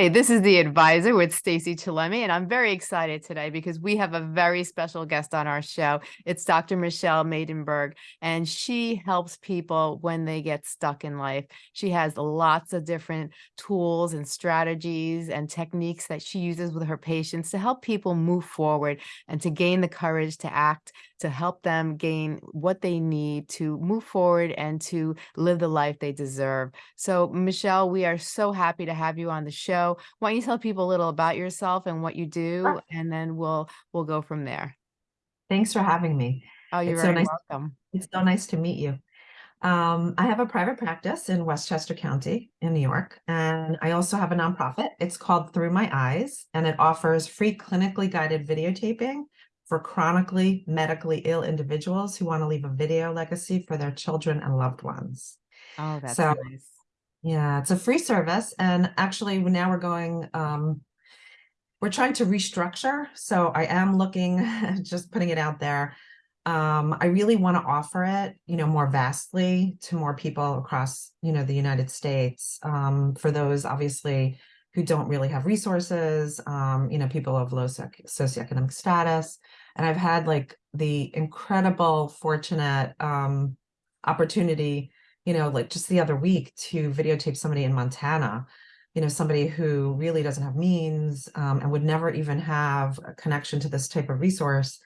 Hi, this is the advisor with Stacey Chillemi, and I'm very excited today because we have a very special guest on our show. It's Dr. Michelle Maidenberg, and she helps people when they get stuck in life. She has lots of different tools and strategies and techniques that she uses with her patients to help people move forward and to gain the courage to act, to help them gain what they need to move forward and to live the life they deserve. So, Michelle, we are so happy to have you on the show. Why don't you tell people a little about yourself and what you do, sure. and then we'll we'll go from there. Thanks for having me. Oh, you're it's very so nice, welcome. It's so nice to meet you. Um, I have a private practice in Westchester County in New York, and I also have a nonprofit. It's called Through My Eyes, and it offers free clinically guided videotaping for chronically medically ill individuals who want to leave a video legacy for their children and loved ones. Oh, that's so, nice. Yeah, it's a free service. And actually now we're going, um, we're trying to restructure. So I am looking, just putting it out there. Um, I really want to offer it, you know, more vastly to more people across, you know, the United States. Um, for those obviously who don't really have resources, um, you know, people of low socioeconomic status. And I've had like the incredible, fortunate um, opportunity you know, like just the other week to videotape somebody in Montana, you know, somebody who really doesn't have means um, and would never even have a connection to this type of resource.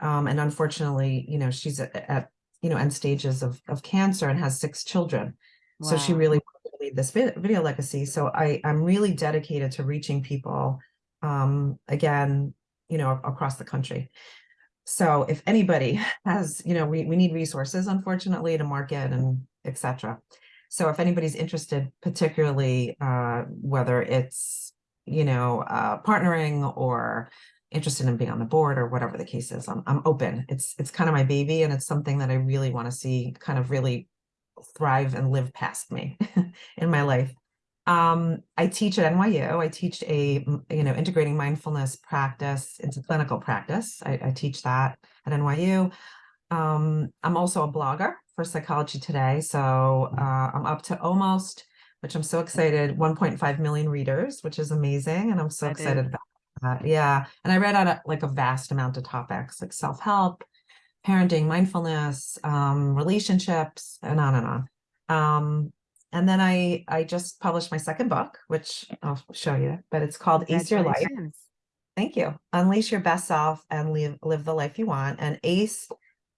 Um, and unfortunately, you know, she's at, at, you know, end stages of, of cancer and has six children. Wow. So she really lead this video legacy. So I, I'm really dedicated to reaching people, um, again, you know, across the country. So if anybody has, you know, we, we need resources, unfortunately, to market and etc. So if anybody's interested, particularly uh, whether it's, you know, uh, partnering or interested in being on the board or whatever the case is, I'm, I'm open. It's, it's kind of my baby and it's something that I really want to see kind of really thrive and live past me in my life. Um, I teach at NYU. I teach a, you know, integrating mindfulness practice into clinical practice. I, I teach that at NYU. Um, I'm also a blogger for Psychology Today. So uh, I'm up to almost, which I'm so excited, 1.5 million readers, which is amazing. And I'm so that excited is. about that. Yeah. And I read on a, like a vast amount of topics like self-help, parenting, mindfulness, um, relationships, and on and on. Um, and then I, I just published my second book, which I'll show you, but it's called Ace Your Life. Thank you. Unleash your best self and live, live the life you want. And ACE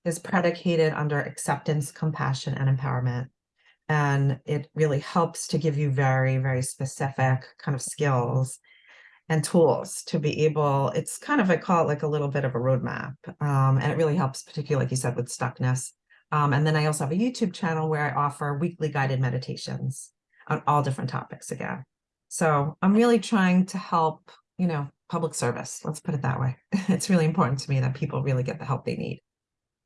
is predicated under acceptance, compassion, and empowerment. And it really helps to give you very, very specific kind of skills and tools to be able, it's kind of, I call it like a little bit of a roadmap. Um, and it really helps, particularly like you said, with stuckness. Um, and then I also have a YouTube channel where I offer weekly guided meditations on all different topics again. So I'm really trying to help, you know, public service. Let's put it that way. It's really important to me that people really get the help they need.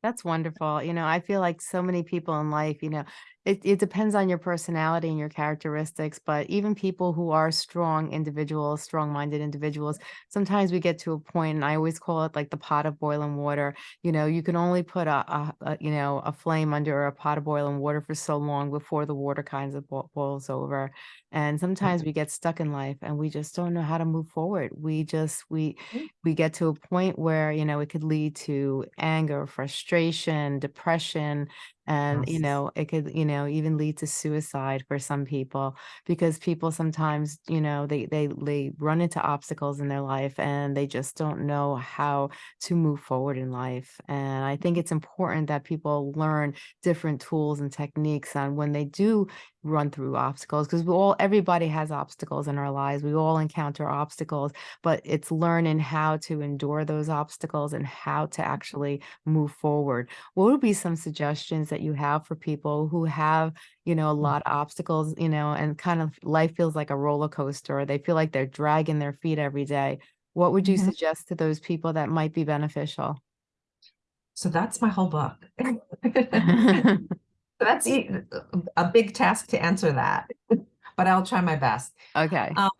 That's wonderful. You know, I feel like so many people in life, you know, it, it depends on your personality and your characteristics, but even people who are strong individuals, strong-minded individuals, sometimes we get to a point, and I always call it like the pot of boiling water. You know, you can only put a, a, a you know, a flame under a pot of boiling water for so long before the water kind of boils over. And sometimes we get stuck in life and we just don't know how to move forward. We just, we, mm. we get to a point where, you know, it could lead to anger, frustration, depression, and you know it could you know even lead to suicide for some people because people sometimes you know they they they run into obstacles in their life and they just don't know how to move forward in life. And i think it's important that people learn different tools and techniques on when they do run through obstacles because we all everybody has obstacles in our lives. We all encounter obstacles but it's learning how to endure those obstacles and how to actually move forward. What would be some suggestions that you have for people who have you know a mm. lot of obstacles you know and kind of life feels like a roller coaster or they feel like they're dragging their feet every day? What would you mm -hmm. suggest to those people that might be beneficial? So that's my whole book that's a big task to answer that, but I'll try my best. Okay. Um,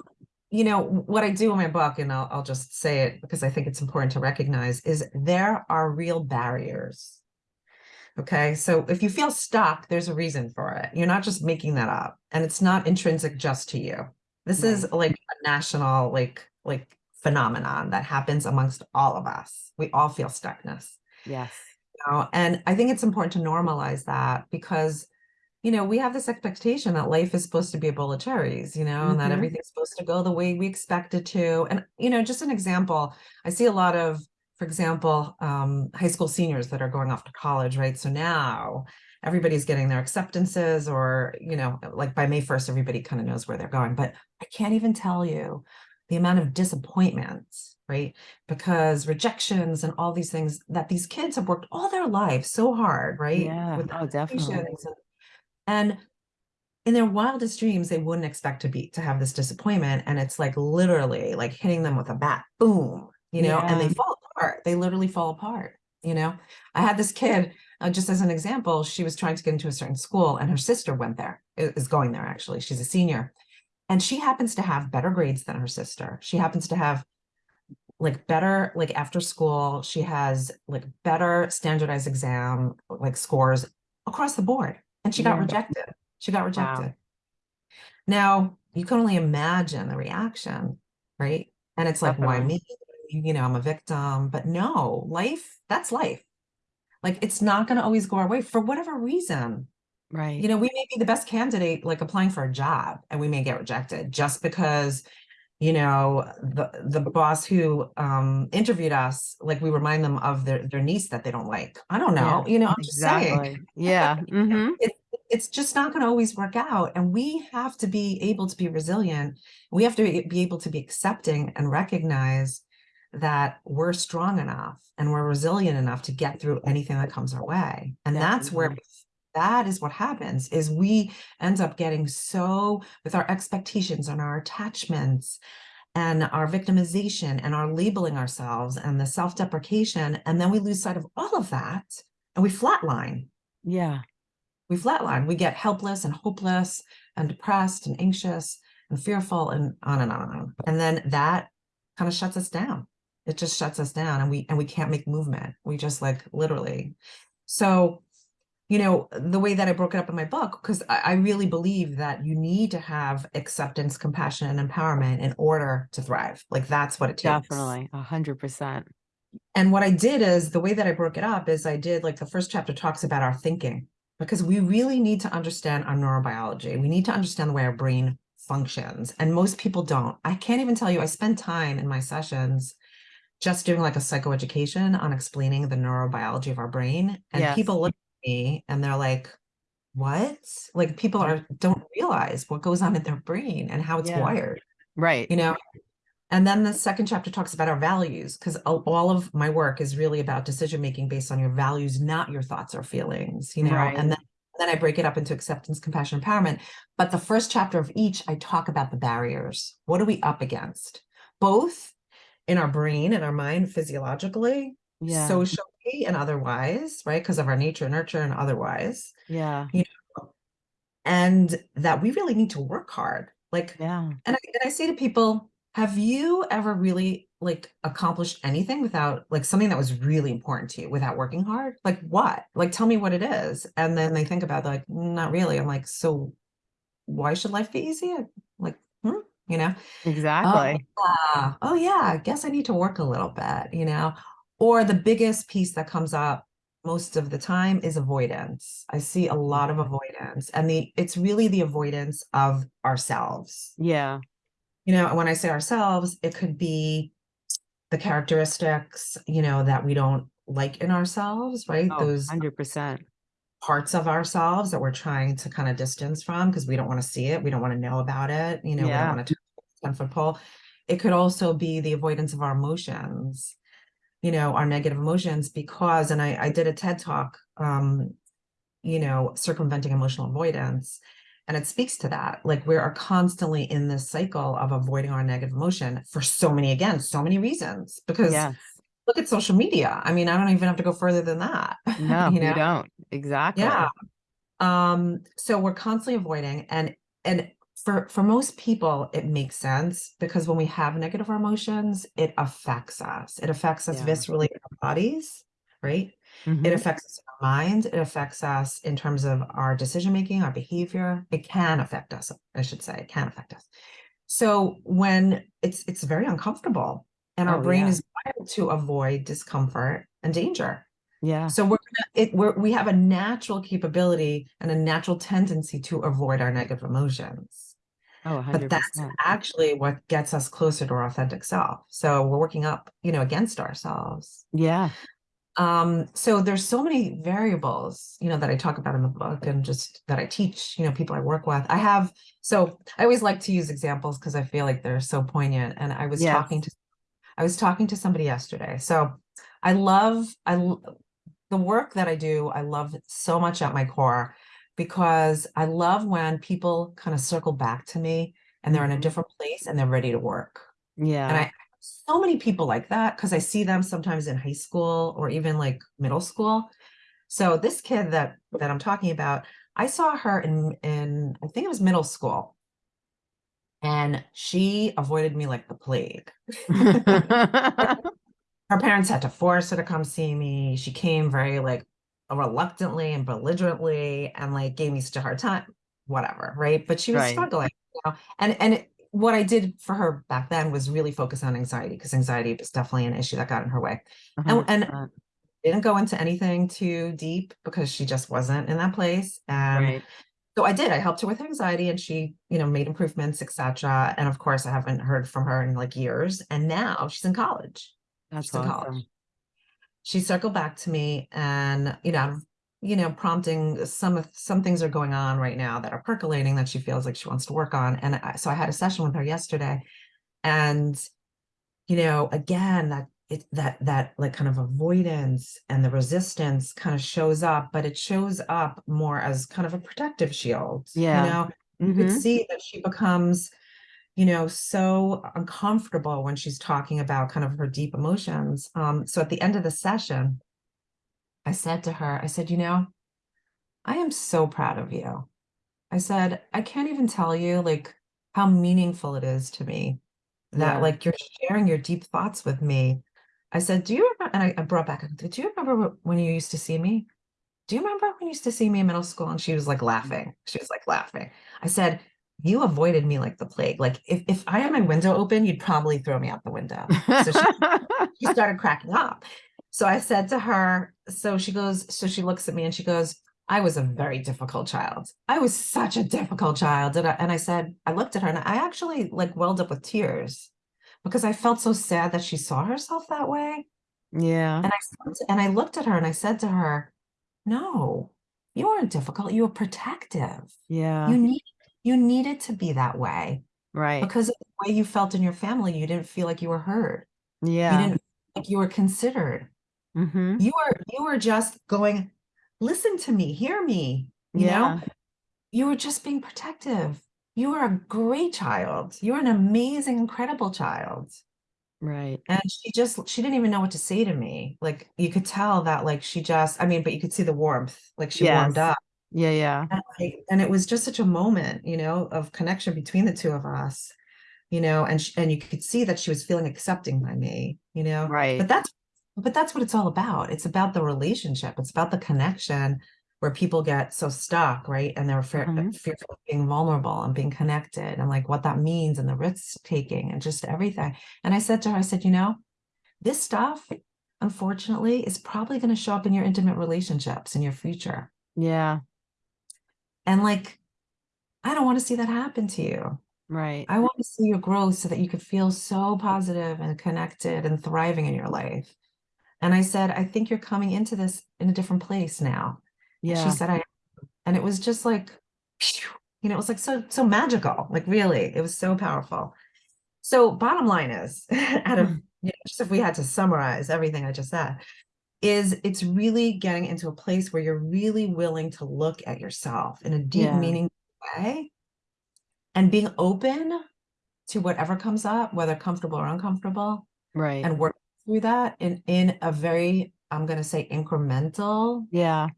you know, what I do in my book, and I'll, I'll just say it because I think it's important to recognize, is there are real barriers. Okay, so if you feel stuck, there's a reason for it. You're not just making that up, and it's not intrinsic just to you. This is like a national, like, like phenomenon that happens amongst all of us. We all feel stuckness. Yes. Know, and I think it's important to normalize that because, you know, we have this expectation that life is supposed to be a bowl of cherries, you know, and that Mhm. everything's supposed to go the way we expect it to. And, you know, just an example, I see a lot of, for example, um, high school seniors that are going off to college, right? So now everybody's getting their acceptances or, you know, like by May 1st, everybody kind of knows where they're going. But I can't even tell you the amount of disappointments, right? Because rejections and all these things that these kids have worked all their lives so hard, right? Yeah. With Oh, definitely. and- in their wildest dreams, they wouldn't expect to be to have this disappointment. And it's like literally like hitting them with a bat, boom, you know, and they fall apart. They literally fall apart, you know. I had this kid, uh, just as an example, she was trying to get into a certain school and her sister went there, is going there actually. She's a senior. And she happens to have better grades than her sister. She happens to have like better, like after school, she has like better standardized exam, like scores across the board. And she got Yeah. rejected. She got rejected. Now, you can only imagine the reaction, right? And it's like, why me? You know, I'm a victim. But no, life, that's life. Like it's not going to always go our way for whatever reason. Right. You know, we may be the best candidate, like applying for a job, and we may get rejected just because, you know, the the boss who um interviewed us, like we remind them of their their niece that they don't like. I don't know. You know, I'm just saying Exactly. Yeah. hmm it, it's just not going to always work out. And we have to be able to be resilient. We have to be, able to be accepting and recognize that we're strong enough and we're resilient enough to get through anything that comes our way. And that's where. That is what happens is we end up getting so with our expectations and our attachments and our victimization and our labeling ourselves and the self-deprecation and then we lose sight of all of that and we flatline Yeah. we flatline. We get helpless and hopeless and depressed and anxious and fearful and on and on and on. And then that kind of shuts us down. It just shuts us down and we and we can't make movement. We just like literally. So, you know, the way that I broke it up in my book, because I, I really believe that you need to have acceptance, compassion, and empowerment in order to thrive. Like that's what it takes. Definitely. A hundred percent. And what I did is the way that I broke it up is I did like the first chapter talks about our thinking because we really need to understand our neurobiology. We need to understand the way our brain functions. And most people don't. I can't even tell you, I spend time in my sessions just doing like a psychoeducation on explaining the neurobiology of our brain. And Yes. people look me and they're like, what? Like people are don't realize what goes on in their brain and how it's Yeah. wired Right. you know and then the second chapter talks about our values because all of my work is really about decision making based on your values not your thoughts or feelings you know Right. and then then i break it up into acceptance compassion empowerment but the first chapter of each i talk about the barriers what are we up against both in our brain and our mind physiologically Yeah. socially and otherwise right because of our nature nurture and otherwise Yeah. You know, and that we really need to work hard like Yeah. and I, and I say to people, have you ever really like accomplished anything without like something that was really important to you without working hard? Like what? Like tell me what it is. And then they think about like, not really. I'm like, so why should life be easy? Like, hmm? you know? Exactly. Ah, oh yeah, I guess I need to work a little bit, you know? Or the biggest piece that comes up most of the time is avoidance. I see a lot of mm-hmm. avoidance and the it's really the avoidance of ourselves. Yeah. You know, when I say ourselves, it could be the characteristics, you know, that we don't like in ourselves, right? Oh, Those hundred percent. parts of ourselves that we're trying to kind of distance from because we don't want to see it. We don't want to know about it. You know, we don't want to 10 foot pole. It could also be the avoidance of our emotions, you know, our negative emotions, because, and I, I did a TED talk, um, you know, circumventing emotional avoidance. And it speaks to that. Like we are constantly in this cycle of avoiding our negative emotion for so many, again, so many reasons. Because Yes. look at social media. I mean, I don't even have to go further than that. No, you you, don't. Exactly. Yeah. Um, so we're constantly avoiding and and for for most people it makes sense because when we have negative emotions, it affects us. It affects us Yeah. viscerally in our bodies, right? It Mhm. affects us in our mind. It affects us in terms of our decision making, our behavior. It can affect us, I should say, it can affect us. So when it's it's very uncomfortable and our Oh, brain yeah. is wired to avoid discomfort and danger. Yeah. So we're gonna it we're we have a natural capability and a natural tendency to avoid our negative emotions. Oh, But that's actually what gets us closer to our authentic self. So we're working up, you know, against ourselves. Yeah. Um, so there's so many variables, you know, that I talk about in the book and just that I teach, you know, people I work with. I have, so I always like to use examples because I feel like they're so poignant. And I was Yes. talking to, I was talking to somebody yesterday. So I love, I, the work that I do, I love so much at my core because I love when people kind of circle back to me and they're in a Mhm. different place and they're ready to work. Yeah. And. I so many people like that because I see them sometimes in high school or even like middle school. So this kid that that I'm talking about, I saw her in in I think it was middle school. And she avoided me like the plague. Her parents had to force her to come see me. She came very like reluctantly and belligerently and like gave me such a hard time, whatever, right? But she was Right. struggling, you know. And and it, what I did for her back then was really focus on anxiety because anxiety was definitely an issue that got in her way. And, and didn't go into anything too deep because she just wasn't in that place. And Right. so I did. I helped her with her anxiety and she, you know, made improvements, etc. And of course, I haven't heard from her in like years. And now she's in college. That's She's in college awesome. She circled back to me and you know you know prompting some of some things are going on right now that are percolating that she feels like she wants to work on. And I, so i had a session with her yesterday and you know again that it that that like kind of avoidance and the resistance kind of shows up but it shows up more as kind of a protective shield Yeah. you know? You could hmm see that she becomes you know so uncomfortable when she's talking about kind of her deep emotions um so at the end of the session i said to her i said you know i am so proud of you i said i can't even tell you like how meaningful it is to me that Yeah. like you're sharing your deep thoughts with me i said do you remember and I, I brought back do you remember when you used to see me do you remember when you used to see me in middle school? And she was like laughing. She was like laughing. I said, you avoided me like the plague. Like if, if I had my window open, you'd probably throw me out the window. So she, she started cracking up. So I said to her, so she goes, so she looks at me and she goes, I was a very difficult child. I was such a difficult child. And I, and I said, I looked at her and I actually like welled up with tears because I felt so sad that she saw herself that way. yeah. And I and I looked at her and I said to her, no, you weren't difficult. You were protective. Yeah. You need you needed to be that way Right. because of the way you felt in your family. You didn't feel like you were heard. Yeah. You didn't feel like you were considered. hmm You were you were just going, listen to me, hear me. You know, Yeah. you were just being protective. You were a great child. You were an amazing, incredible child. Right. And she just she didn't even know what to say to me. Like you could tell that like she just I mean, but you could see the warmth, like she warmed up. Yeah. Yeah. And, like, and it was just such a moment, you know, of connection between the two of us, you know, and she, and you could see that she was feeling accepting by me, you know. Right. But that's but that's what it's all about. It's about the relationship. It's about the connection where people get so stuck, right? And they're fear, Mhm. fearful of being vulnerable and being connected and like what that means and the risk taking and just everything. And I said to her, I said, you know, this stuff, unfortunately, is probably going to show up in your intimate relationships in your future. Yeah. And like, I don't want to see that happen to you. Right. I want to see your growth so that you could feel so positive and connected and thriving in your life. And I said, I think you're coming into this in a different place now. Yeah. she said, I am. And it was just like, you know, it was like so, so magical. Like really, it was so powerful. So bottom line is, out of, Mhm. you know, just if we had to summarize everything I just said, is it's really getting into a place where you're really willing to look at yourself in a deep, Yeah. meaningful way and being open to whatever comes up, whether comfortable or uncomfortable, Right. and work through that in in a very, I'm going to say incremental, Yeah.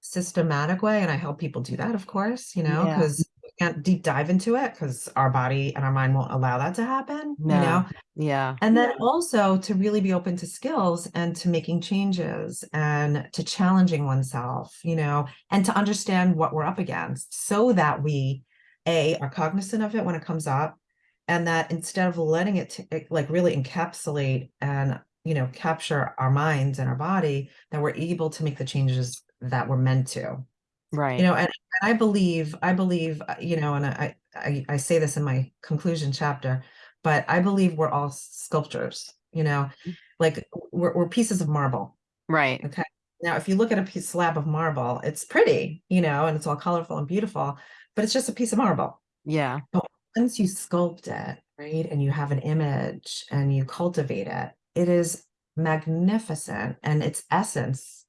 systematic way. And I help people do that, of course, you know, because can't deep dive into it because our body and our mind won't allow that to happen, you No. know. Yeah. And then also to really be open to skills and to making changes and to challenging oneself, you know, and to understand what we're up against so that we, A, are cognizant of it when it comes up, and that instead of letting it t- it, like really encapsulate and you know capture our minds and our body that we're able to make the changes that we're meant to Right. you know and, and i believe i believe uh, you know and I, I i say this in my conclusion chapter but i believe we're all sculptures you know Mm. like we're, we're pieces of marble Right. okay now if you look at a piece slab of marble it's pretty you know and it's all colorful and beautiful but it's just a piece of marble Yeah. but once you sculpt it right and you have an image and you cultivate it it is magnificent and its essence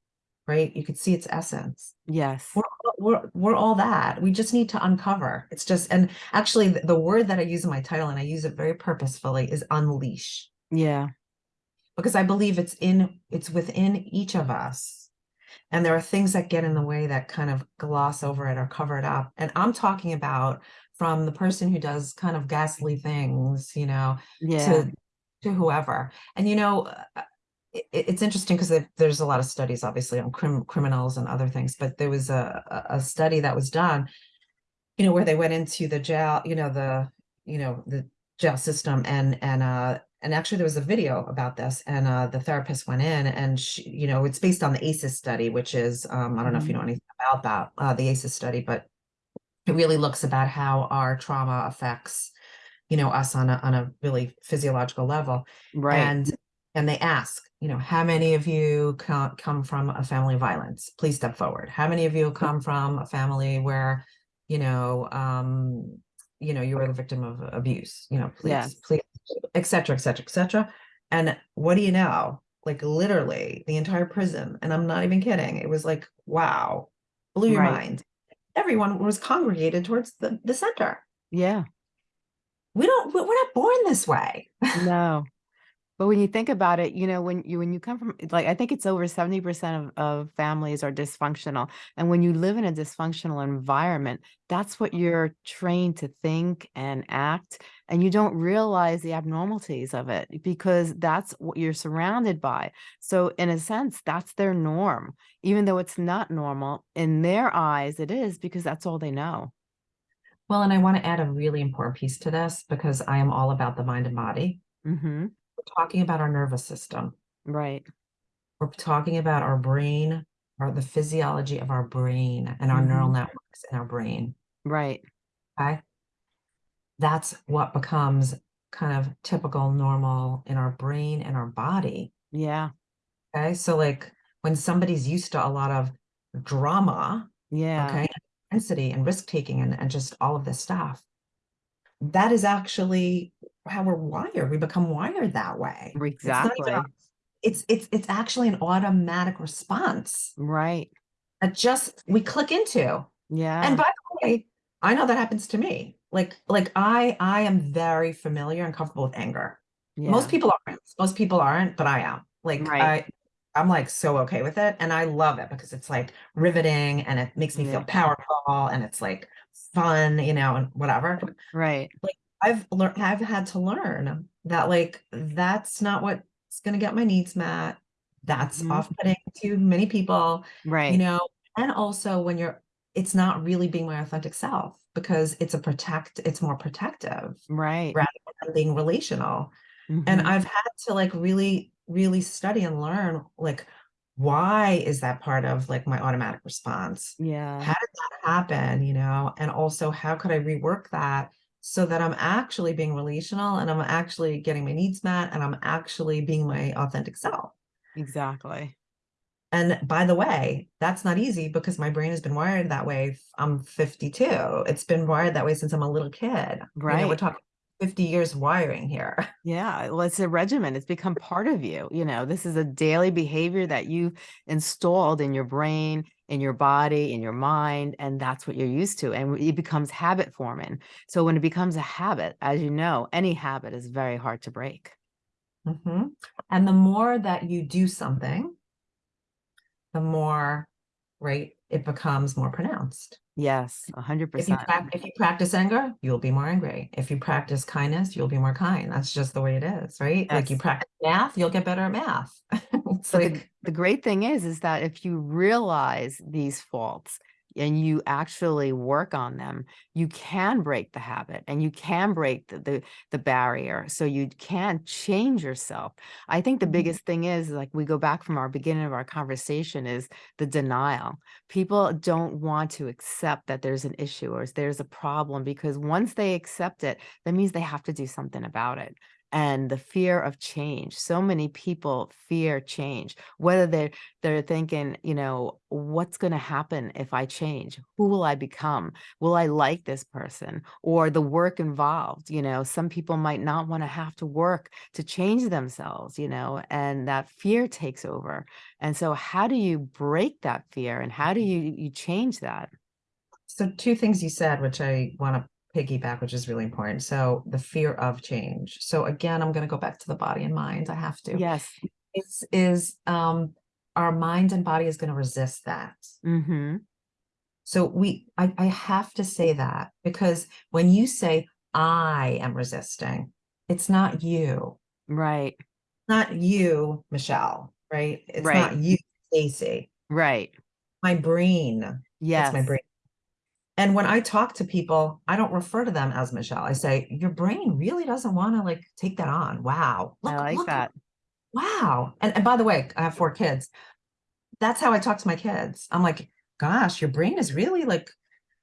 right? You could see its essence. Yes. we're, we're we're all that. We just need to uncover. It's just and actually the, the word that i use in my title and i use it very purposefully is unleash. Yeah. because i believe it's in it's within each of us and there are things that get in the way that kind of gloss over it or cover it up. And i'm talking about from the person who does kind of ghastly things you know Yeah. to to whoever. And you know uh, it, it's interesting because there's a lot of studies obviously on crim- criminals and other things but there was a, a study that was done you know where they went into the jail you know the you know the jail system and and uh and actually there was a video about this and uh the therapist went in and she you know it's based on the ACEs study which is um i don't know if you Mhm. know anything about that uh the ACEs study but it really looks about how our trauma affects you know us on a on a really physiological level Right. and and they ask you know how many of you come from a family of violence? Please step forward. How many of you come from a family where you know um you know you were the victim of abuse? You know please Yes. please et cetera et cetera et cetera. And what do you know? Like literally the entire prison and i'm not even kidding it was like wow blew your Right. mind. Everyone was congregated towards the the center. Yeah. we don't we're not born this way. No. But when you think about it, you know, when you when you come from like I think it's over 70% of, of families are dysfunctional. And when you live in a dysfunctional environment, that's what you're trained to think and act. And you don't realize the abnormalities of it because that's what you're surrounded by. So in a sense, that's their norm. Even though it's not normal, in their eyes, it is because that's all they know. Well, and I want to add a really important piece to this because I am all about the mind and body. hmm We're talking about our nervous system. Right. We're talking about our brain or the physiology of our brain and our neural Mhm. networks in our brain. Right. Okay. That's what becomes kind of typical normal in our brain and our body. Yeah. Okay. So, like when somebody's used to a lot of drama, Yeah. okay, intensity and risk taking and, and just all of this stuff, that is actually how we're wired. We become wired that way. Exactly. it's it's it's actually an automatic response Right. that just we click into. Yeah. And by the way, I know that happens to me. Like like I I am very familiar and comfortable with anger. Most people aren't. Most people aren't, but I am. Like Right. I I'm like so okay with it and I love it because it's like riveting and it makes me feel powerful and it's like fun, you know, and whatever. Right. I've learned I've had to learn that like that's not what's going to get my needs met. That's Mhm. off-putting to many people, right? you know, and also when you're it's not really being my authentic self because it's a protect it's more protective Right. rather than being relational. And Mhm. I've had to like really really study and learn like why is that part of like my automatic response? Yeah. how did that happen you know and also how could i rework that so that i'm actually being relational and i'm actually getting my needs met and i'm actually being my authentic self Exactly. and by the way that's not easy because my brain has been wired that way I'm 52 it's been wired that way since i'm a little kid you know we're talking 50 years wiring here Yeah. Well, it's a regimen. It's become part of you. You know, this is a daily behavior that you installed in your brain, in your body, in your mind, and that's what you're used to. And it becomes habit forming. So when it becomes a habit, as you know, any habit is very hard to break. Mhm. and the more that you do something the more right it becomes more pronounced Yes, a hundred If you percent. if you practice anger, you'll be more angry. If you practice kindness, you'll be more kind. That's just the way it is, right? Like you practice math, you'll get better at math. it's But like the great thing is, is that if you realize these faults, and you actually work on them, you can break the habit and you can break the, the, the barrier. So you can change yourself. I think the Mhm. biggest thing is like we go back from our beginning of our conversation is the denial. People don't want to accept that there's an issue or there's a problem because once they accept it, that means they have to do something about it and the fear of change. So many people fear change, whether they're they're thinking, you know, what's going to happen if I change? Who will I become? Will I like this person? Or the work involved, you know, some people might not want to have to work to change themselves, you know, and that fear takes over. And so how do you break that fear and how do mm-hmm. you you change that? So two things you said, which I want to piggyback, which is really important. So the fear of change. So again, I'm going to go back to the body and mind. I have to. Yes. Is is um our mind and body is going to resist that. Mm-hmm. So we I, I have to say that because when you say I am resisting, it's not you. Right. Not you, Michelle, right? It's Right. not you, Stacey. Right. My brain. Yes. It's my brain. And when I talk to people, I don't refer to them as Michelle. I say, your brain really doesn't want to like take that on. Wow. I like look, that. Wow. And, and by the way, I have four kids. That's how I talk to my kids. I'm like, gosh, your brain is really like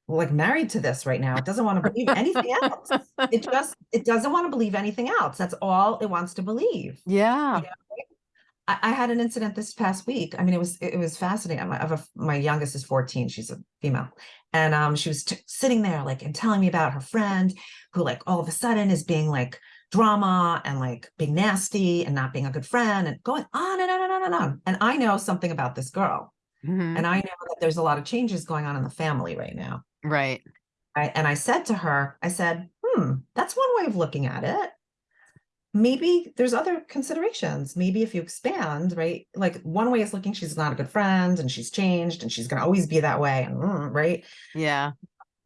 like married to this right now. It doesn't want to believe anything else. It just it doesn't want to believe anything else. That's all it wants to believe. Yeah. I, I had an incident this past week. I mean, it was it was fascinating. My, I have a, my youngest is 14. She's a female, and um, she was sitting there like and telling me about her friend who like all of a sudden is being like drama and like being nasty and not being a good friend and going on and on and on and on. And I know something about this girl, Mhm. and I know that there's a lot of changes going on in the family right now. Right. I, and I said to her, I said, hmm, that's one way of looking at it. Maybe there's other considerations. Maybe if you expand, right? Like one way is looking, she's not a good friend and she's changed and she's going to always be that way. And mm, right. Yeah.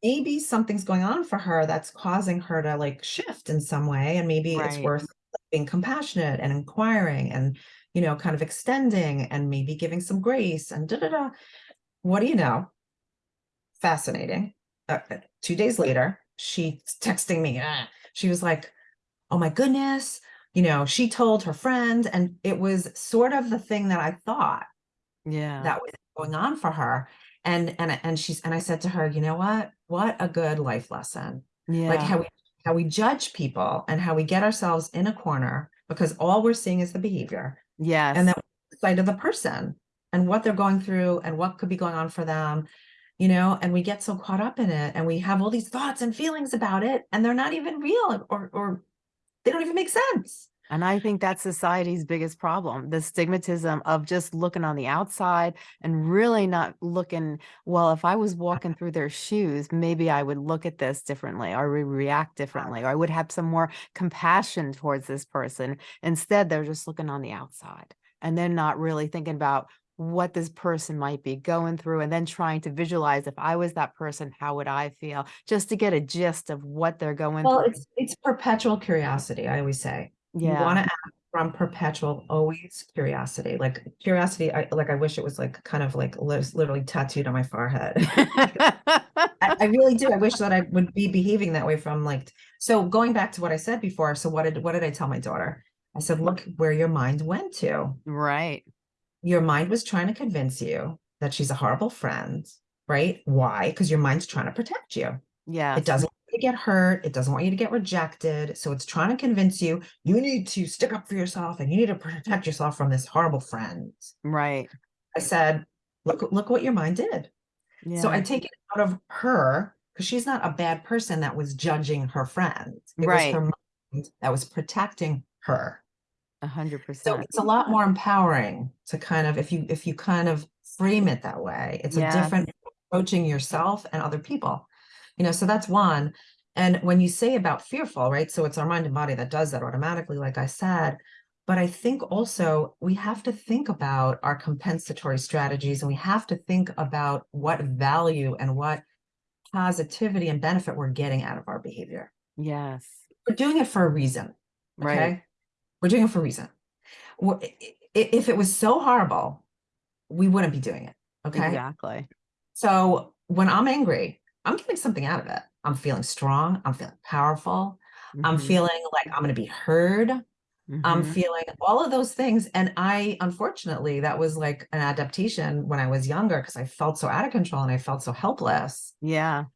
Maybe something's going on for her that's causing her to like shift in some way. And maybe it's worth being compassionate and inquiring and, you know, kind of extending and maybe giving some grace and da da da. What do you know? Fascinating. Uh, uh, two days later, she's texting me. ah, she was like, "Oh my goodness." You know, she told her friend, and it was sort of the thing that I thought Yeah. that was going on for her. And and and she's and I said to her, you know what? What a good life lesson. yeah. Like how we how we judge people and how we get ourselves in a corner because all we're seeing is the behavior yes. and then the side of the person and what they're going through and what could be going on for them you know and we get so caught up in it and we have all these thoughts and feelings about it and they're not even real or or they don't even make sense And I think that's society's biggest problem, the stigmatism of just looking on the outside and really not looking, well, if I was walking through their shoes, maybe I would look at this differently or re- react differently, or I would have some more compassion towards this person. Instead, they're just looking on the outside and they're not really thinking about what this person might be going through and then trying to visualize if I was that person, how would I feel? Just to get a gist of what they're going well through. it's it's perpetual curiosity i always say you Yeah. want to act from perpetual always curiosity like curiosity i like i wish it was like kind of like literally tattooed on my forehead I, I really do. I wish that I would be behaving that way from like, so going back to what I said before. So what did, what did I tell my daughter? I said, look where your mind went to. right. Your mind was trying to convince you that she's a horrible friend, right? Why? Because your mind's trying to protect you. Yeah. It doesn't want you to get hurt. It doesn't want you to get rejected. So it's trying to convince you, you need to stick up for yourself and you need to protect yourself from this horrible friend. Right. I said, look, look what your mind did. Yeah. So I take it out of her because she's not a bad person that was judging her friend. It Right. was her mind that was protecting her. A hundred So percent. it's a lot more empowering to kind of if you if you kind of frame it that way, it's a different approaching yourself and other people. You know, so that's one. And when you say about fearful, right? So it's our mind and body that does that automatically, like I said. But I think also we have to think about our compensatory strategies and we have to think about what value and what positivity and benefit we're getting out of our behavior. Yes. We're doing it for a reason. Right. Okay. We're doing it for a reason. Wha- i- i- If it was so horrible, we wouldn't be doing it. Okay. Exactly. So when I'm angry, I'm getting something out of it. I'm feeling strong. I'm feeling powerful. I'm Mhm, feeling like I'm going to be heard. I'm mhm. feeling all of those things. And I, unfortunately, that was like an adaptation when I was younger because I felt so out of control and I felt so helpless. Yeah,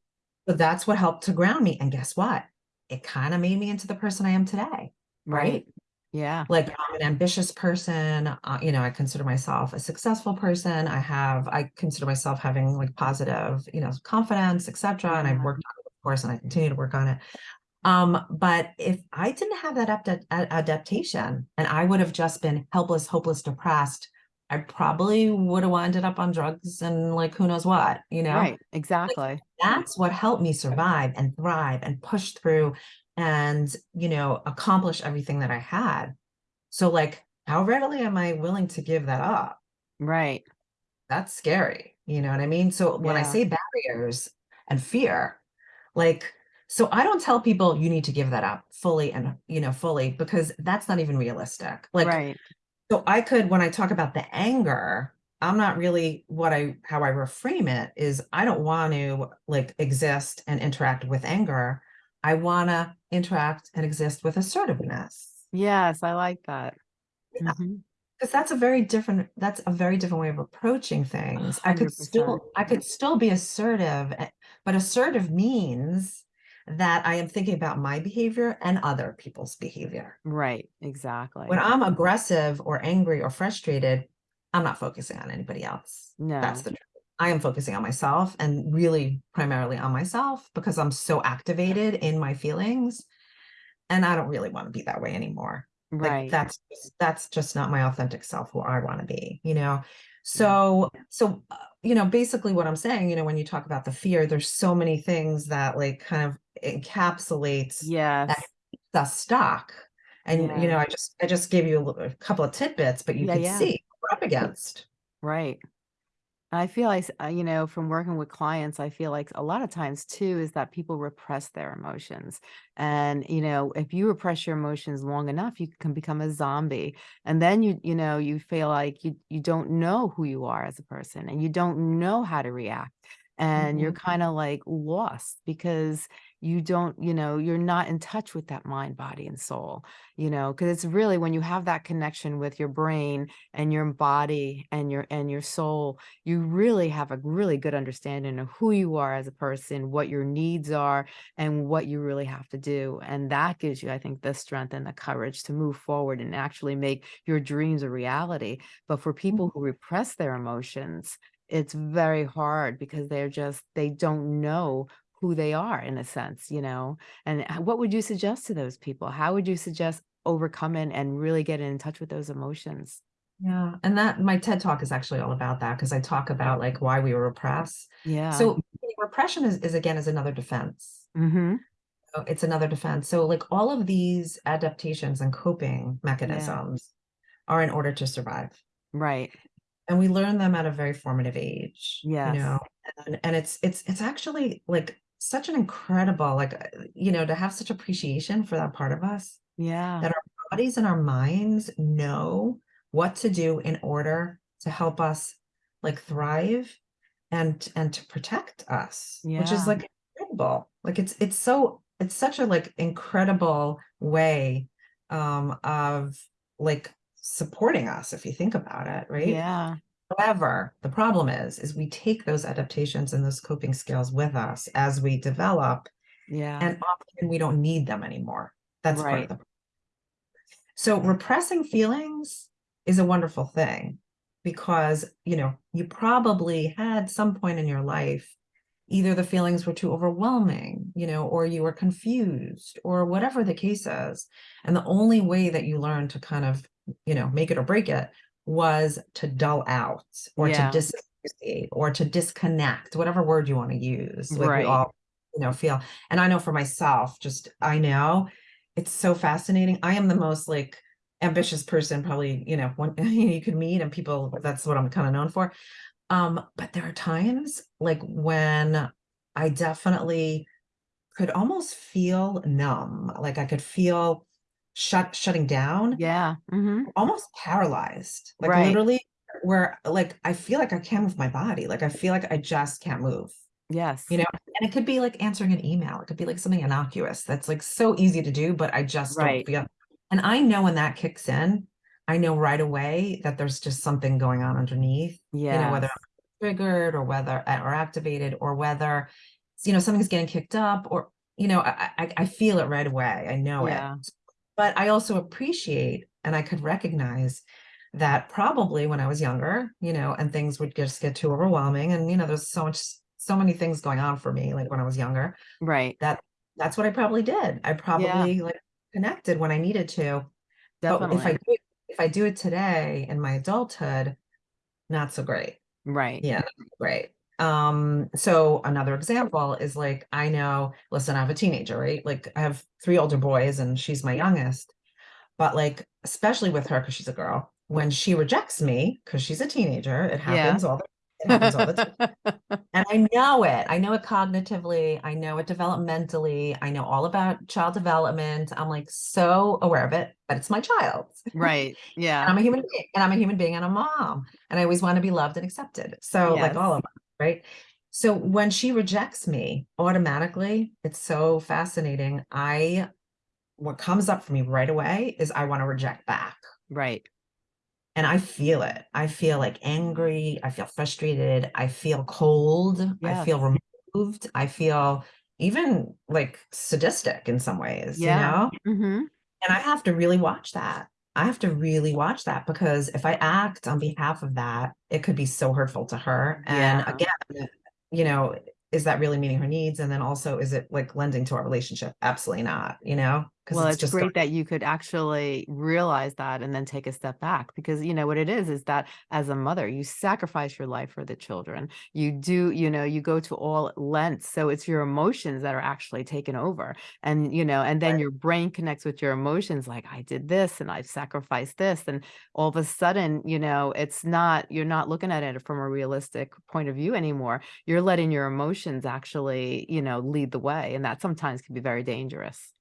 But that's what helped to ground me. And guess what? It kind of made me into the person I am today. right. Right. Yeah, Like I'm an ambitious person. Uh, you know, I consider myself a successful person. I have, I consider myself having like positive, you know, confidence, etc. And I've worked on it, of course, and I continue to work on it. Um, but if I didn't have that adapt- adaptation and I would have just been helpless, hopeless, depressed, I probably would have ended up on drugs and like who knows what, you know? right, Like exactly. that's what helped me survive and thrive and push through and, you know, accomplish everything that I had. So like, how readily am I willing to give that up? Right, That's scary. You know what I mean? So when I say barriers and fear, like, so I don't tell people you need to give that up fully and, you know, fully because that's not even realistic. Like, right, so I could, when I talk about the anger, I'm not really what I, how I reframe it is I don't want to like exist and interact with anger. I want to interact and exist with assertiveness. yes, I like that. Mhm, because that's a very different that's a very different way of approaching things. I could still i could still be assertive eh, but assertive means that i am thinking about my behavior and other people's behavior. Right, exactly. When i'm aggressive or angry or frustrated i'm not focusing on anybody else. No. that's the truth i am focusing on myself and really primarily on myself because i'm so activated in my feelings and I don't really want to be that way anymore. Like right, that's just- that's just not my authentic self who I want to be, you know. yeah, So so uh, you know, basically what I'm saying, you know, when you talk about the fear, there's so many things that like kind of encapsulates keeps us stuck. And you know, I just I just gave you a, little- a couple of tidbits, but you yeah, yeah, see what we're up against. right. I feel like, uh, you know, from working with clients, I feel like a lot of times too is that people repress their emotions. And, you know, if you repress your emotions long enough, you can become a zombie. And then you, you know, you feel like you you don't know who you are as a person and you don't know how to react. And you're Mhm. kind of like lost because you don't, you know, you're not in touch with that mind, body, and soul, you know, because it's really when you have that connection with your brain and your body and your and your soul you really have a really good understanding of who you are as a person, what your needs are, and what you really have to do. And that gives you, I think, the strength and the courage to move forward and actually make your dreams a reality. But for mm. people who repress their emotions, it's very hard because they're just, they don't know who they are in a sense, you know? And what would you suggest to those people? How would you suggest overcoming and really getting in touch with those emotions? Yeah, and that my TED Talk is actually all about that because I talk about like why we repress. Yeah. So repression is, is again is another defense. Mm-hmm. So It's another defense. So like all of these adaptations and coping Yeah. mechanisms are in order to survive. Right. And we learn them at a very formative age, you know, and, and it's it's it's actually like such an incredible, like, uh, you know, to have such appreciation for that part of us Yeah. that our bodies and our minds know what to do in order to help us like thrive and and to protect us yeah. which is like incredible like it's it's so it's such a like incredible way um of like supporting us if you think about it right Yeah. However the problem is is we take those adaptations and those coping skills with us as we develop Yeah. and often we don't need them anymore that's part of Right. the so repressing feelings is a wonderful thing because, you know, you probably had some point in your life, either the feelings were too overwhelming, you know, or you were confused or whatever the case is. And the only way that you learn to kind of, you know, make it or break it was to dull out or to Yeah. disassociate or to disconnect, whatever word you want to use. Like we Right. all, you know, feel. And I know for myself, just I know it's so fascinating. I am the most like ambitious person probably, you know, one you could meet and people that's what I'm kind of known for. Um, but there are times like when I definitely could almost feel numb, like I could feel shut shutting down, Yeah. Mhm. almost paralyzed, like Right. literally where like I feel like I can't move my body, like I feel like I just can't move. Yes. You know, and it could be like answering an email. It could be like something innocuous that's like so easy to do, but I just don't feel. And I know when that kicks in, I know right away that there's just something going on underneath. Yeah. You know, whether I'm triggered or whether or activated or whether you know something's getting kicked up or you know I I, I feel it right away. I know Yeah. it. But I also appreciate and I could recognize that probably when I was younger, you know, and things would just get too overwhelming, and you know, there's so much so many things going on for me, like when I was younger, Right. that that's what I probably did. I Yeah. probably like connected when I needed to. But if I do if I do it today in my adulthood, not so great. Right. Yeah, great. Um, so another example is like I know, listen, I have a teenager, right? Like I have three older boys and she's my youngest. But like, especially with her, because she's a girl, when she rejects me, because she's a teenager, it Yeah. happens all the it happens all the time. And I know it. I know it cognitively. I know it developmentally. I know all about child development. I'm like so aware of it, but it's my child. Right. And Yeah. I'm a human being, and I'm a human being and a mom. And I always want to be loved and accepted. So, like all of us, right? So when she rejects me, automatically, it's so fascinating. I what comes up for me right away is I want to reject back. Right. And I feel it. I feel like angry. I feel frustrated. I feel cold. I feel removed. I feel even like sadistic in some ways, you Yeah. know? hmm And I have to really watch that. I have to really watch that because if I act on behalf of that, it could be so hurtful to her. And Yeah. again, you know, is that really meeting her needs? And then also, is it like lending to our relationship? Absolutely not, you know? Well, it's it's great that you could actually realize that and then take a step back because you know what it is is that as a mother, you sacrifice your life for the children. You do, you know, you go to all lengths. So it's your emotions that are actually taken over. And, you know, and then Right. your brain connects with your emotions like, I did this and I've sacrificed this. And all of a sudden, you know, it's not, you're not looking at it from a realistic point of view anymore. You're letting your emotions actually, you know, lead the way. And that sometimes can be very dangerous.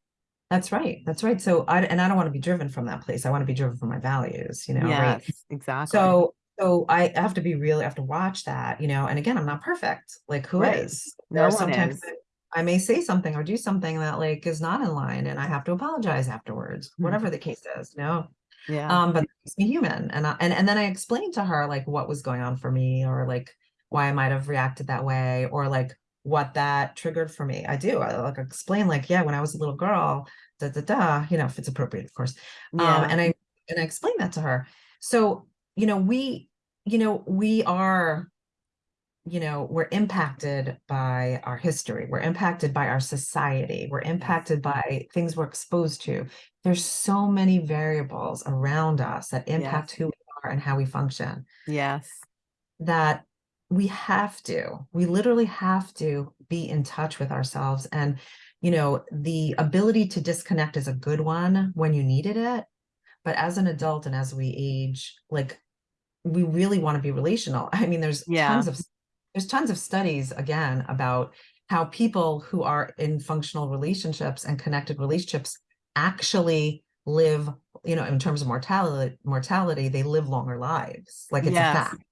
That's right. That's right. So I and I don't want to be driven from that place. I want to be driven from my values, you know, right? Exactly. So so I have to be really I have to watch that, you know, and again, I'm not perfect. Like who Right. is? No There are sometimes I may say something or do something that like is not in line and I have to apologize afterwards, whatever the case is, you know. Yeah. Um, but it makes me human. And I, and and then I explained to her like what was going on for me or like why I might have reacted that way or like what that triggered for me. I do. I like explain like, yeah, when I was a little girl, da da da, you know, if it's appropriate, of course. Um, Yeah. and I and I explained that to her. So, you know, we, you know, we are, you know, we're impacted by our history. We're impacted by our society. We're impacted by things we're exposed to. There's so many variables around us that impact Yes. who we are and how we function Yes. that we have to, we literally have to be in touch with ourselves. And, you know, the ability to disconnect is a good one when you needed it. But as an adult and as we age, like we really want to be relational. I mean, there's Yeah. tons of there's tons of studies again about how people who are in functional relationships and connected relationships actually live, you know, in terms of mortality, mortality, they live longer lives. Like it's a fact.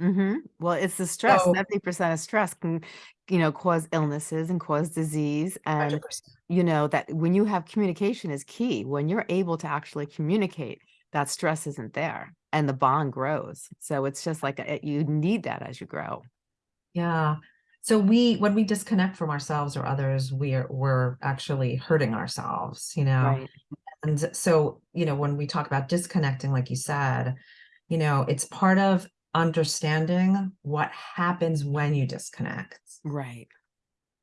Hmm Well, it's the stress. So 70% of stress can, you know, cause illnesses and cause disease. And, 100%. you know, that when you have communication is key. When you're able to actually communicate, that stress isn't there and the bond grows. So it's just like a, you need that as you grow. Yeah. So we when we disconnect from ourselves or others, we're we're actually hurting ourselves, you know. Right. And so, you know, when we talk about disconnecting, like you said, you know, it's part of understanding what happens when you disconnect Right.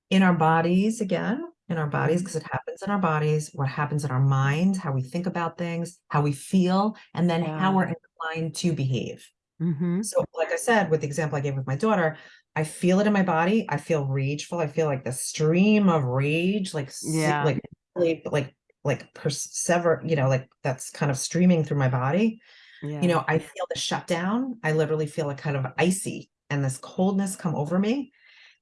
in our bodies again, in our bodies, because it happens in our bodies, what happens in our minds, how we think about things, how we feel, and then how we're inclined to behave. hmm So, like I said, with the example I gave with my daughter, I feel it in my body. I feel rageful. I feel like the stream of rage, like Yeah. like really, like like persever, you know, like that's kind of streaming through my body. Yeah. You know, I feel the shutdown. I literally feel a kind of icy and this coldness come over me.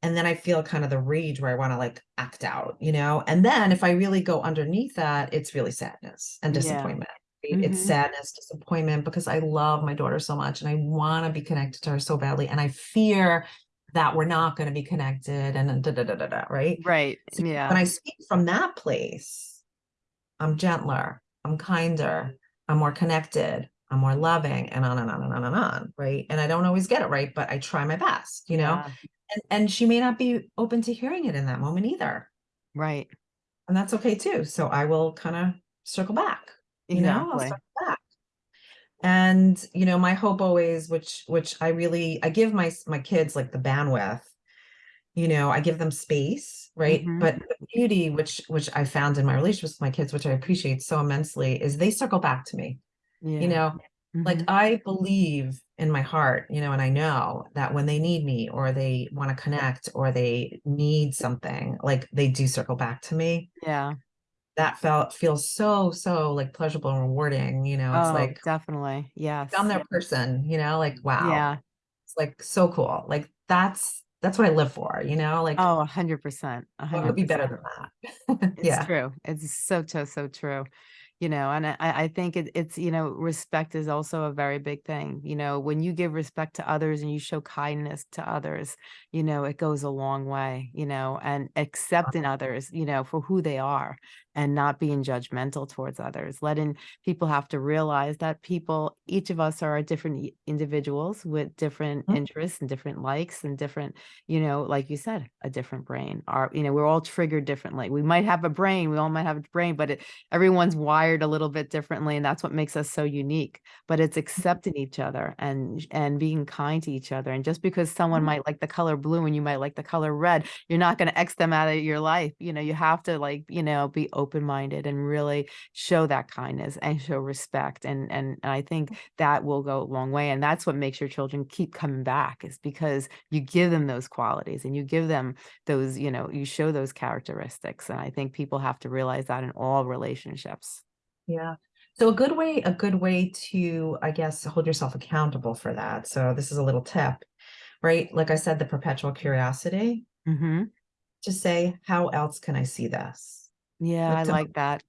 And then I feel kind of the rage where I want to like act out, you know. And then if I really go underneath that, it's really sadness and Yeah. disappointment. right? It's Mhm. sadness, disappointment because I love my daughter so much and I want to be connected to her so badly. And I fear that we're not going to be connected and da da da da da, right? Right. So Yeah. When I speak from that place, I'm gentler, I'm kinder, I'm more connected, I'm more loving, and on and on and on and on, right? And I don't always get it right, but I try my best, you know? Yeah. And, and she may not be open to hearing it in that moment either. Right. And that's okay too. So I will kind of circle back, you know, I'll Exactly. circle back. And, you know, my hope always, which, which I really, I give my, my kids like the bandwidth, you know, I give them space, right? Mhm. But the beauty, which, which I found in my relationships with my kids, which I appreciate so immensely, is they circle back to me, Yeah. you know, like Mhm. I believe in my heart, you know, and I know that when they need me or they want to connect or they need something, like they do circle back to me. Yeah. That felt feels so, so like pleasurable and rewarding, you know, it's Oh, like definitely. Yes. I'm their person, you know, like wow, Yeah. it's like so cool. Like that's that's what I live for, you know, like Oh, a hundred percent. A what hundred could be better than that? It's Yeah. true. It's so, so, so true. You know, and I, I think it, it's, you know, respect is also a very big thing. You know, when you give respect to others and you show kindness to others, you know, it goes a long way, you know, and uh-huh. accepting others, you know, for who they are and not being judgmental towards others, letting people have to realize that people, each of us are different individuals with different Mhm. interests and different likes and different you know, like you said, a different brain. Our, you know, we're all triggered differently. We might have a brain, we all might have a brain, but it, everyone's wired a little bit differently, and that's what makes us so unique. But it's accepting each other and and being kind to each other. And just because someone Mhm. might like the color blue and you might like the color red, you're not going to X them out of your life. You know, you have to like, you know, be open minded and really show that kindness and show respect. And and and I think that will go a long way. And that's what makes your children keep coming back is because you give them those qualities and you give them those, you know, you show those characteristics. And I think people have to realize that in all relationships. Yeah. So a good way, a good way to, I guess, hold yourself accountable for that. So this is a little tip, right? Like I said, the perpetual curiosity hmm to say, how else can I see this? Yeah, I like that.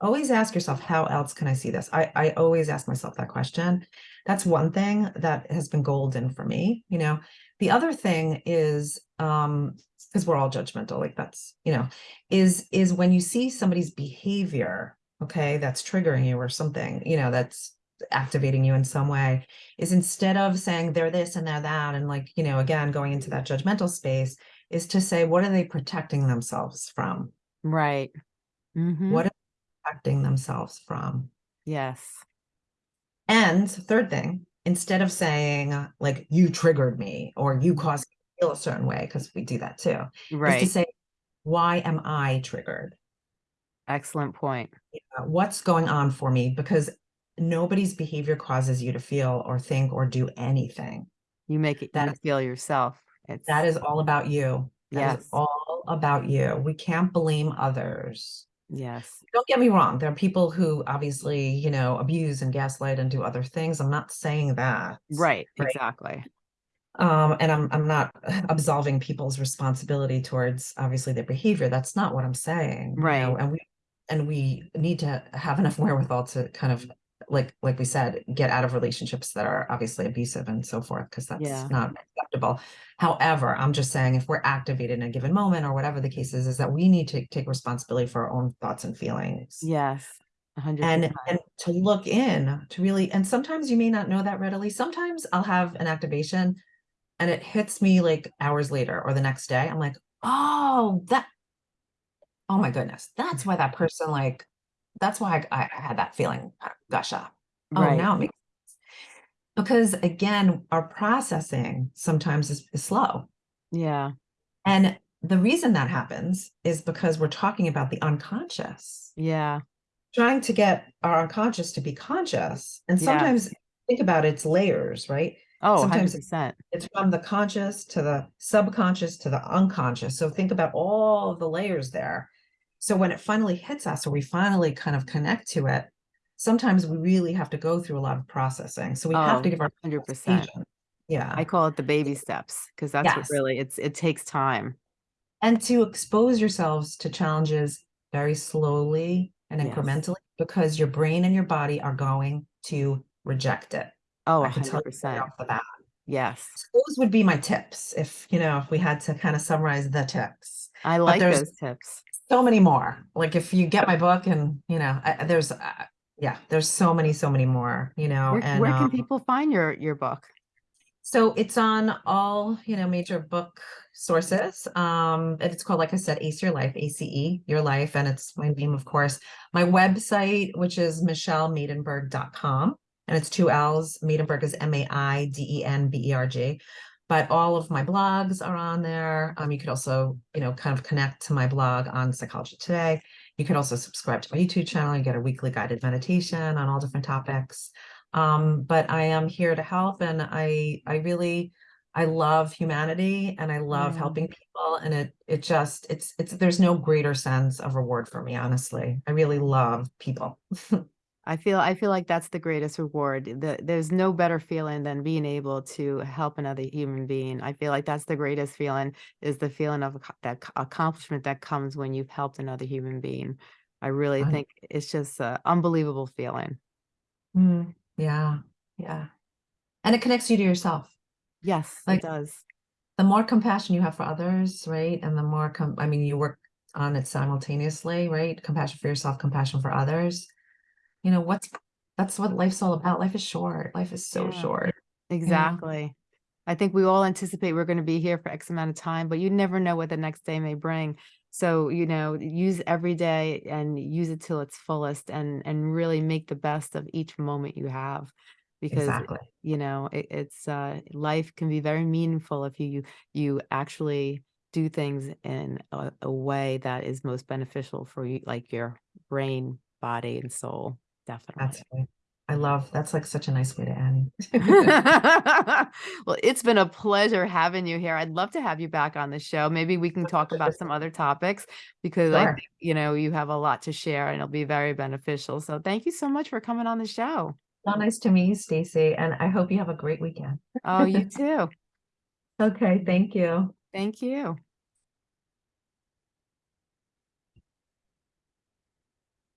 always ask yourself, how else can I see this? I, I always ask myself that question. That's one thing that has been golden for me, you know. The other thing is, um, because we're all judgmental, like that's, you know, is is when you see somebody's behavior, okay, that's triggering you or something, you know, that's activating you in some way, is instead of saying they're this and they're that, and like, you know, again, going into that judgmental space, is to say, what are they protecting themselves from? Right. Hmm What are they protecting themselves from? Yes. And third thing, instead of saying like you triggered me or you Mhm. caused me to feel a certain way, because we do that too, is to say, why am I triggered? Excellent point. Uh, What's going on for me? Because nobody's behavior causes you to feel or think or do anything. You make it That you feel yourself. It's That is all about you. That yes. all about you. We can't blame others. Yes. Don't get me wrong. There are people who obviously, you know, abuse and gaslight and do other things. I'm not saying that. Right. Right. Exactly. Um, and I'm I'm not absolving people's responsibility towards obviously their behavior. That's not what I'm saying. you know, Right. and we and we need to have enough wherewithal to kind of like like we said, get out of relationships that are obviously abusive and so forth, because that's Yeah. not acceptable. However, I'm just saying if we're activated in a given moment or whatever the case is, is that we need to take responsibility for our own thoughts and feelings Yes. A hundred and percent. and to look in to really and sometimes you may not know that readily sometimes i'll have an activation and it hits me like hours later or the next day i'm like oh that oh my goodness that's why that person like that's why i, I had that feeling uh, gush up oh Right. now it makes because again our processing sometimes is, is slow Yeah. and the reason that happens is because we're talking about the unconscious Yeah. trying to get our unconscious to be conscious. And sometimes think about its layers, right? Oh, Sometimes hundred percent. It's from the conscious to the subconscious to the unconscious. So think about all of the layers there. So when it finally hits us or we finally kind of connect to it, sometimes we really have to go through a lot of processing. So we have Oh, to give our hundred percent. Yeah. I call it the baby steps because that's what really it's it takes time. and to expose yourselves to challenges very slowly and Yes. incrementally because your brain and your body are going to reject it. Oh, I a can tell hundred you right percent. off the bat. Yes, So Those would be my tips if, you know, if we had to kind of summarize the tips. I like those tips. So many more. Like if you get my book and, you know, I, I- there's, uh, yeah, there's so many, so many more, you know, Where, and where can um, people find your, your book? So it's on all, you know, major book sources. Um, and it's called, like I said, Ace Your Life, ACE, Your Life, and it's my name, of course. My website, which is michellemaidenberg.com, and it's two L's. Maidenberg is M-A-I-D-E-N-B-E-R-G. But all of my blogs are on there. Um, you could also, you know, kind of connect to my blog on Psychology Today. You can also subscribe to my YouTube channel. You get a weekly guided meditation on all different topics um but i am here to help and i i really i love humanity and i love Mm. helping people and it it just it's it's there's no greater sense of reward for me honestly i really love people I feel I feel like that's the greatest reward. The, there's no better feeling than being able to help another human being. I feel like that's the greatest feeling is the feeling of that accomplishment that comes when you've helped another human being. I really Right. think it's just an unbelievable feeling. Mm, yeah yeah and it connects you to yourself Yes, Like- it does. the more compassion you have for others right and the more com- i mean you work on it simultaneously right compassion for yourself compassion for others you know what's that's what life's all about life is short life is so Yeah. short Exactly. I think we all anticipate we're going to be here for X amount of time, but you never know what the next day may bring. So, you know, use every day and use it till its fullest and and really make the best of each moment you have. Because exactly you know, it, it's uh life can be very meaningful if you you, you actually do things in a, a way that is most beneficial for you, like your brain, body, and soul. Definitely. That's right. I love that's like such a nice way to end. well, it's been a pleasure having you here. I'd love to have you back on the show. Maybe we can talk about some other topics because I think, you know, you have a lot to share and it'll be very beneficial. So thank you so much for coming on the show. so nice to meet you, Stacey, and I hope you have a great weekend. Oh, you too. Okay, thank you. Thank you.